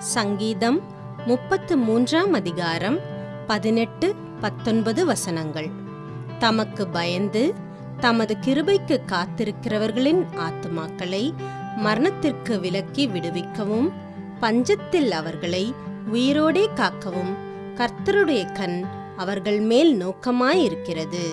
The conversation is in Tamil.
சங்கீதம் முப்பத்து மூன்றாம் அதிகாரம் பதினெட்டு பத்தொன்பது வசனங்கள். தமக்கு பயந்து தமது கிருபைக்கு காத்திருக்கிறவர்களின் ஆத்துமாக்களை மரணத்திற்கு விலக்கி விடுவிக்கவும் பஞ்சத்தில் அவர்களை உயிரோடே காக்கவும் கர்த்தருடைய கண் அவர்கள் மேல் நோக்கமாயிருக்கிறது.